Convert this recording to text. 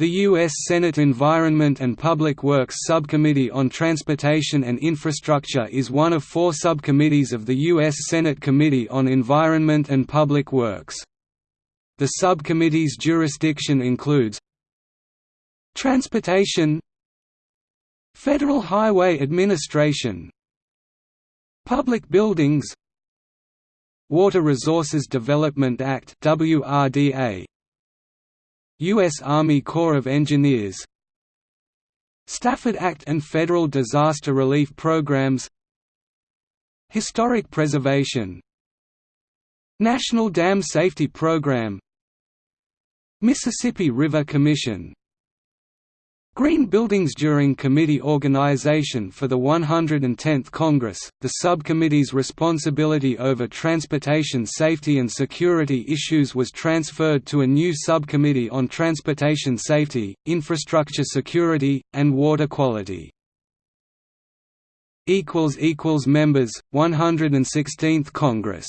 The U.S. Senate Environment and Public Works Subcommittee on Transportation and Infrastructure is one of four subcommittees of the U.S. Senate Committee on Environment and Public Works. The subcommittee's jurisdiction includes Transportation Federal Highway Administration Public Buildings Water Resources Development Act WRDA U.S. Army Corps of Engineers. Stafford Act and Federal Disaster Relief Programs. Historic Preservation. National Dam Safety Program. Mississippi River Commission Green Buildings During committee organization for the 110th Congress, the subcommittee's responsibility over transportation safety and security issues was transferred to a new subcommittee on transportation safety, infrastructure security, and water quality. Members, 116th Congress